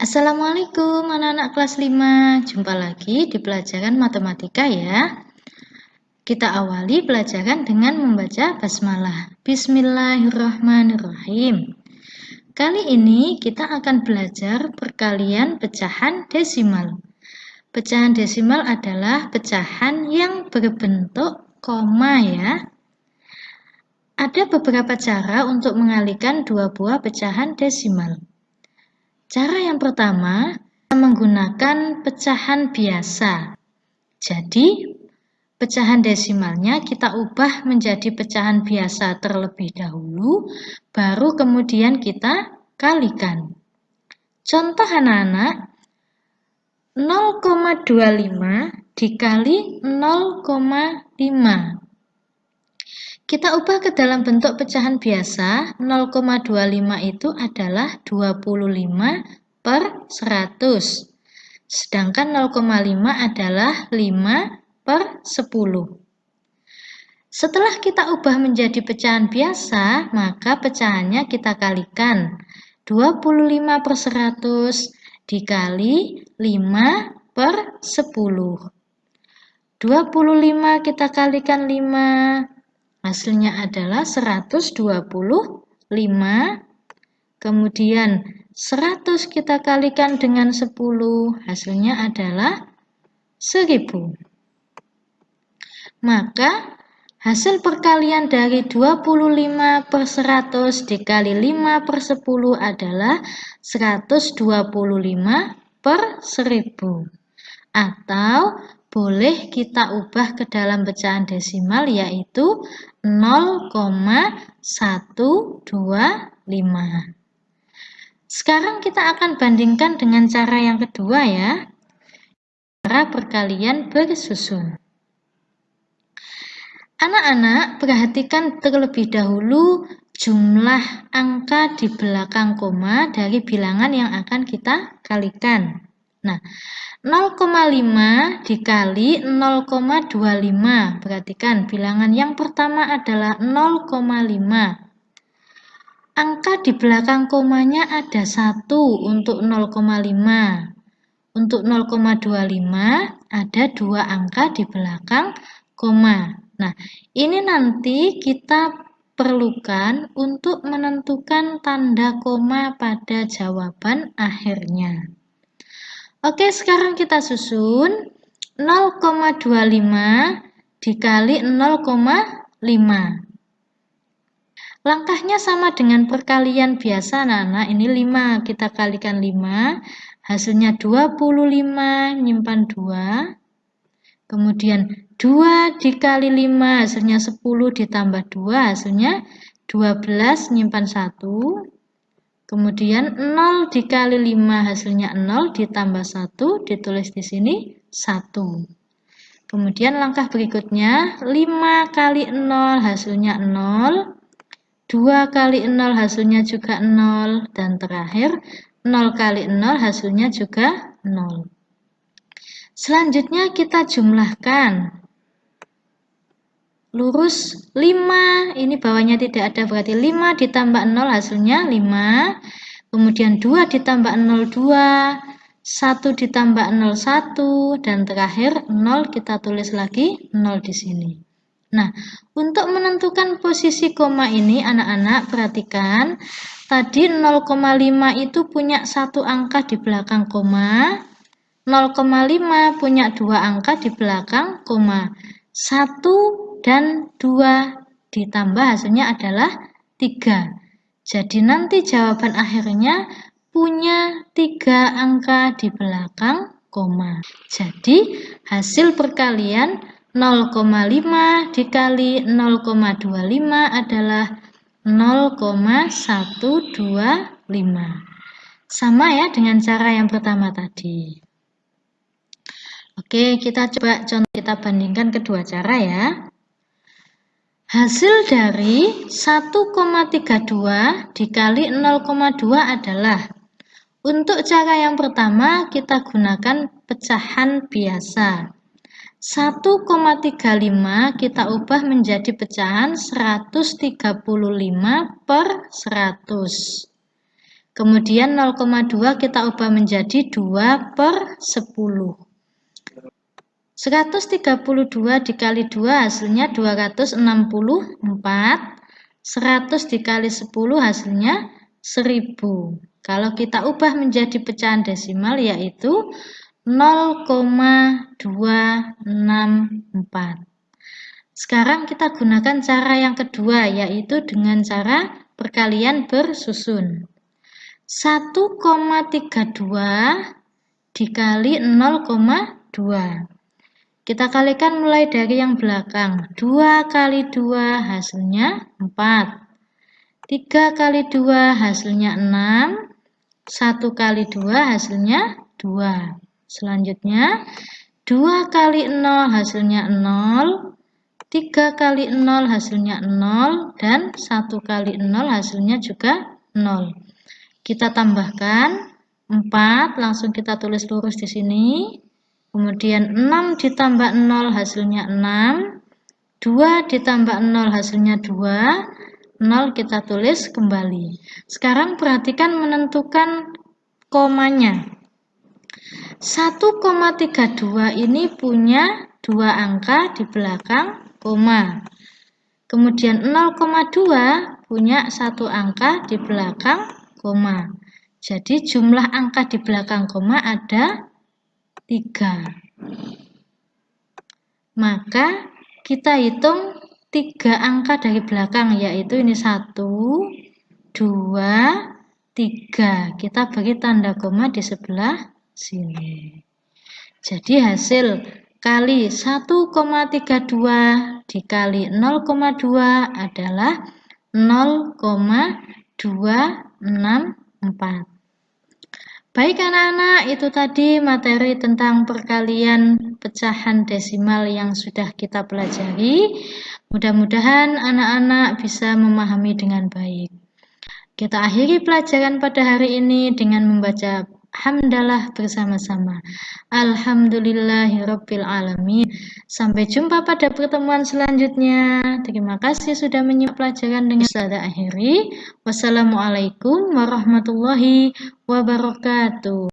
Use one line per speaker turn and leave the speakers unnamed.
Assalamualaikum anak-anak kelas 5 Jumpa lagi di pelajaran matematika ya. Kita awali pelajaran dengan membaca basmalah. Bismillahirrahmanirrahim. Kali ini kita akan belajar perkalian pecahan desimal. Pecahan desimal adalah pecahan yang berbentuk koma ya. Ada beberapa cara untuk mengalihkan dua buah pecahan desimal Cara yang pertama, menggunakan pecahan biasa. Jadi, pecahan desimalnya kita ubah menjadi pecahan biasa terlebih dahulu, baru kemudian kita kalikan. Contoh anak-anak, 0,25 dikali 0,5. Kita ubah ke dalam bentuk pecahan biasa, 0,25 itu adalah 25 per 100. Sedangkan 0,5 adalah 5 per 10. Setelah kita ubah menjadi pecahan biasa, maka pecahannya kita kalikan. 25 per 100 dikali 5 per 10. 25 kita kalikan 5 Hasilnya adalah 125. Kemudian 100 kita kalikan dengan 10. Hasilnya adalah 1000. Maka hasil perkalian dari 25 per 100 dikali 5 per 10 adalah 125 per 1000. Atau boleh kita ubah ke dalam pecahan desimal yaitu 0,125. Sekarang kita akan bandingkan dengan cara yang kedua ya. Cara perkalian bersusun. Anak-anak perhatikan terlebih dahulu jumlah angka di belakang koma dari bilangan yang akan kita kalikan. Nah, 0,5 dikali 0,25. Perhatikan, bilangan yang pertama adalah 0,5. Angka di belakang komanya ada 1 untuk 0,5. Untuk 0,25 ada dua angka di belakang koma. Nah, ini nanti kita perlukan untuk menentukan tanda koma pada jawaban akhirnya. Oke, sekarang kita susun 0,25 dikali 0,5. Langkahnya sama dengan perkalian biasa, anak-anak. Ini 5, kita kalikan 5. Hasilnya 25, nyimpan 2. Kemudian 2 dikali 5, hasilnya 10 ditambah 2, hasilnya 12, nyimpan 1. Kemudian 0 dikali 5 hasilnya 0 ditambah 1 ditulis di sini 1. Kemudian langkah berikutnya 5 kali 0 hasilnya 0. 2 kali 0 hasilnya juga 0 dan terakhir 0 kali 0 hasilnya juga 0. Selanjutnya kita jumlahkan lurus 5 ini bawahnya tidak ada berarti 5 ditambah 0 hasilnya 5 kemudian 2 ditambah 0 2 1 ditambah 0 1 dan terakhir 0 kita tulis lagi 0 di sini. Nah untuk menentukan posisi koma ini anak-anak perhatikan tadi 0,5 itu punya satu angka di belakang koma 0,5 punya dua angka di belakang koma. 1 dan 2 ditambah hasilnya adalah 3. Jadi nanti jawaban akhirnya punya 3 angka di belakang koma. Jadi hasil perkalian 0,5 dikali 0,25 adalah 0,125. Sama ya dengan cara yang pertama tadi. Oke, kita coba contoh kita bandingkan kedua cara ya. Hasil dari 1,32 dikali 0,2 adalah Untuk cara yang pertama kita gunakan pecahan biasa 1,35 kita ubah menjadi pecahan 135 per 100 Kemudian 0,2 kita ubah menjadi 2 per 10. 132 dikali 2 hasilnya 264. 100 dikali 10 hasilnya 1000. Kalau kita ubah menjadi pecahan desimal yaitu 0,264. Sekarang kita gunakan cara yang kedua yaitu dengan cara perkalian bersusun. 1,32 dikali 0,2. Kita kalikan mulai dari yang belakang. 2 kali 2 hasilnya 4. 3 kali 2 hasilnya 6. 1 kali 2 hasilnya 2. Selanjutnya, 2 kali 0 hasilnya 0. 3 kali 0 hasilnya 0. Dan 1 kali 0 hasilnya juga 0. Kita tambahkan 4, langsung kita tulis lurus di sini. Kemudian 6 ditambah 0 hasilnya 6. 2 ditambah 0 hasilnya 2. 0 kita tulis kembali. Sekarang perhatikan menentukan komanya. 1,32 ini punya dua angka di belakang koma. Kemudian 0,2 punya satu angka di belakang koma. Jadi jumlah angka di belakang koma ada 3. Maka kita hitung tiga angka dari belakang yaitu ini 1, 2, 3. Kita beri tanda koma di sebelah sini. Jadi hasil kali 1,32 dikali 0,2 adalah 0,264. Baik anak-anak, itu tadi materi tentang perkalian pecahan desimal yang sudah kita pelajari. Mudah-mudahan anak-anak bisa memahami dengan baik. Kita akhiri pelajaran pada hari ini dengan membaca hamdalah bersama-sama. Alhamdulillahirabbil. Sampai jumpa pada pertemuan selanjutnya. Terima kasih sudah menyimak pelajaran dengan saya akhiri. Wassalamualaikum warahmatullahi wabarakatuh.